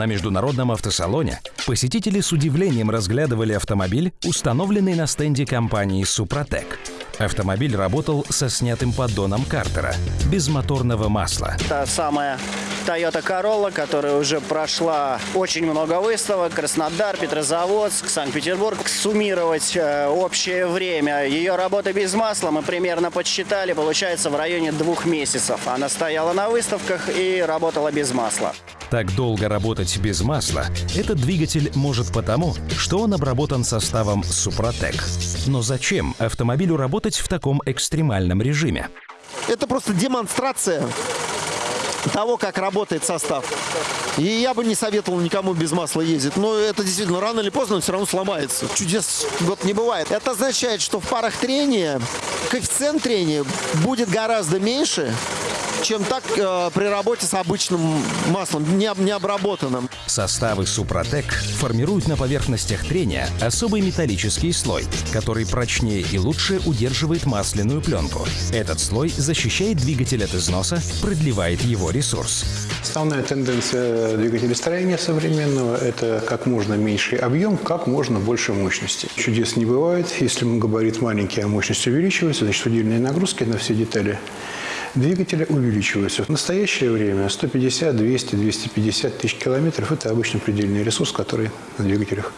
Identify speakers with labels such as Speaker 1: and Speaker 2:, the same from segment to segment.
Speaker 1: На международном автосалоне посетители с удивлением разглядывали автомобиль, установленный на стенде компании «Супротек». Автомобиль работал со снятым поддоном картера, без моторного масла.
Speaker 2: Та самая Toyota Corolla, которая уже прошла очень много выставок. Краснодар, Петрозаводск, Санкт-Петербург. Суммировать э, общее время ее работы без масла мы примерно подсчитали. Получается в районе двух месяцев. Она стояла на выставках и работала без масла.
Speaker 1: Так долго работать без масла этот двигатель может потому, что он обработан составом Супротек. Но зачем автомобилю работать в таком экстремальном режиме?
Speaker 3: Это просто демонстрация того, как работает состав. И я бы не советовал никому без масла ездить. Но это действительно рано или поздно он все равно сломается. Чудес год не бывает. Это означает, что в парах трения коэффициент трения будет гораздо меньше, чем так э, при работе с обычным маслом, не, не обработанным.
Speaker 1: Составы Супротек формируют на поверхностях трения особый металлический слой, который прочнее и лучше удерживает масляную пленку. Этот слой защищает двигатель от износа, продлевает его ресурс.
Speaker 4: Основная тенденция двигателестроения современного – это как можно меньший объем, как можно больше мощности. Чудес не бывает. Если габарит маленький, а мощность увеличивается, значит удельные нагрузки на все детали двигателя увеличиваются. В настоящее время 150, 200, 250 тысяч километров – это обычно предельный ресурс, который на двигателях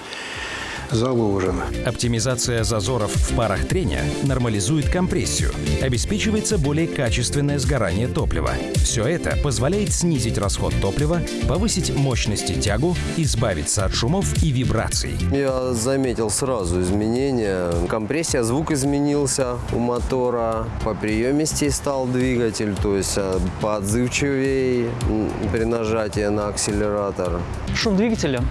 Speaker 4: заложено.
Speaker 1: Оптимизация зазоров в парах трения нормализует компрессию, обеспечивается более качественное сгорание топлива. Все это позволяет снизить расход топлива, повысить мощность и тягу, избавиться от шумов и вибраций.
Speaker 5: Я заметил сразу изменения. Компрессия, звук изменился у мотора, по приемистей стал двигатель, то есть э, поотзывчивее при нажатии на акселератор.
Speaker 6: Шум двигателя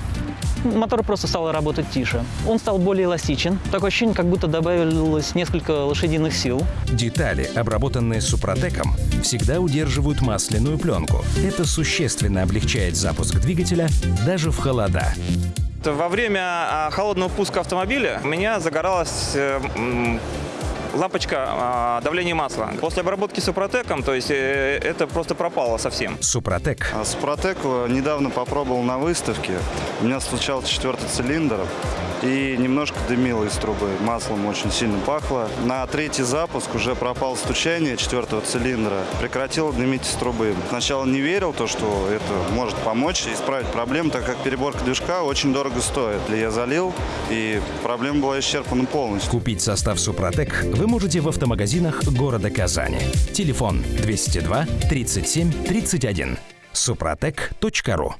Speaker 6: мотор просто стал работать тише. Он стал более эластичен. Такое ощущение, как будто добавилось несколько лошадиных сил.
Speaker 1: Детали, обработанные супротеком, всегда удерживают масляную пленку. Это существенно облегчает запуск двигателя даже в холода.
Speaker 7: Во время а, холодного пуска автомобиля у меня загоралась э, лампочка а, давления масла. После обработки супротеком, то есть э, это просто пропало совсем.
Speaker 1: Супротек.
Speaker 8: А супротек недавно попробовал на выставке. У меня случался четвертый цилиндр и немножко дымило из трубы. Маслом очень сильно пахло. На третий запуск уже пропало стучание четвертого цилиндра. Прекратило дымить из трубы. Сначала не верил, то, что это может помочь исправить проблему, так как переборка движка очень дорого стоит. Я залил, и проблема была исчерпана полностью.
Speaker 1: Купить состав Супротек вы можете в автомагазинах города Казани. Телефон 202 37 31. супротек.ру